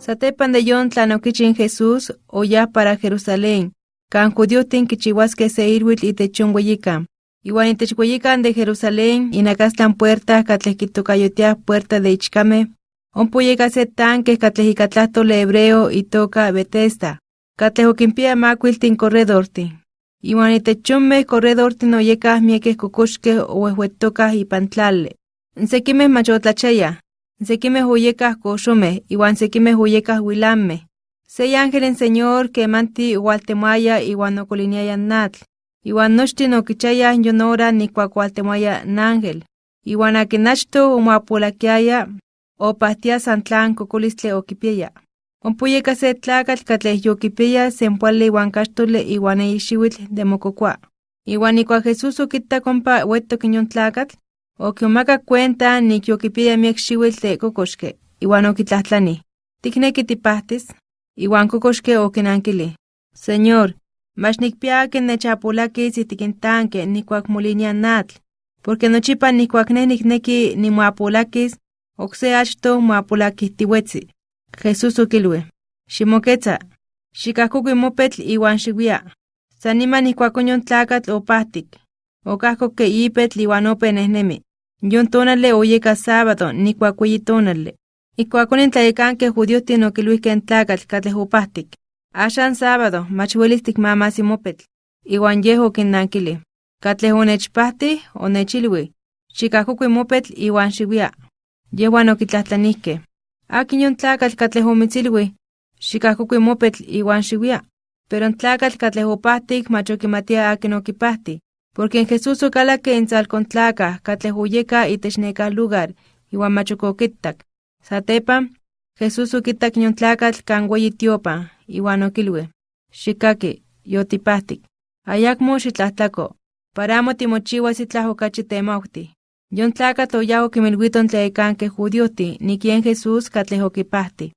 Satepan de yon tlanoquichin Jesús, oya para Jerusalén, can judiotin kichihuasque se irwil itechon hueyican. Iwan itech hueyican de Jerusalén, inacastan puerta catlejquitocayotea puerta de Ichcame, Ompuyeca se tanque le hebreo y toca Betesta. Catlejoquimpia macuiltin corredorti. Iwan itechonme corredorti no yecas mieques cocoxque o y pantlale. Nsequimes machotlachaya. Nsequimes huyecas coxome, iwan sequimes huyecas huilame. Sei ángel en señor que manti hualtemaya iwan ocoliniaya natl. Iwan nochti no kichaya yonora ni cuacualtemaya nángel. Iwan akinachto umapulakiaya o pastia santlan kokolistle okipiaya. Ompuyeka se tlakatl katleh yokipiaya sempuali iwan kaxtole iwan eixiuitl de mokokua. Iwan ikua Jesús okitta kompa uettok inyon tlakatl, okiomaka cuenta nik yokipiaya miek xiuitl de kokoxke, iwan okitlahtlani. Tikneki tipahtis? Iwan kokoxke okinankili. Señor, mach nikpia ken nechapolakis itikintanke nikuak molinia natl, porque nochipa nikuak ne nikneki nimoapolakis, Okse achto moapolakihtiuetsi. Jesús okilui. Ximoketza. Xikajkokui mopetl iwan xiwia. San niman ijkuakon yon tlakatl opahtik. Okajkok ke ipetl iwan ope nehnemi. Yon tonale oyeka sábado nikuak weyi tonale. Ijkuakon intlayekankeh judiohtin okiluihkeh n tlakatl katleh opahtik. Axan sábado mach welis tikmamasi mopetl. Iwan yeh okinnankili. Katleh onechpahtih onechilui. Xikajkokui mopetl iwan xiwia. Yehuan okitlahtlanihkeh. Akin yon tlakatl katleh omitzilui, xikajkokui mopetl iwan xiwia. Pero n tlakatl katleh opahtik porque en Jesús okalakeh intzalkon tlakah katleh oyeka itech nekah lugar, iwan mach okokittak. Satepan, Jesús tlakatl kan weyi tiopan, iwan okilui, xikaki, yotipahtik. Ayakmo xitlahtlako, para amo timochiwas itlah okachi temauhtih. Yon tlakatl oyao kimilwiton tlayekanke judioti, ni quien Jesús katleh okipahti.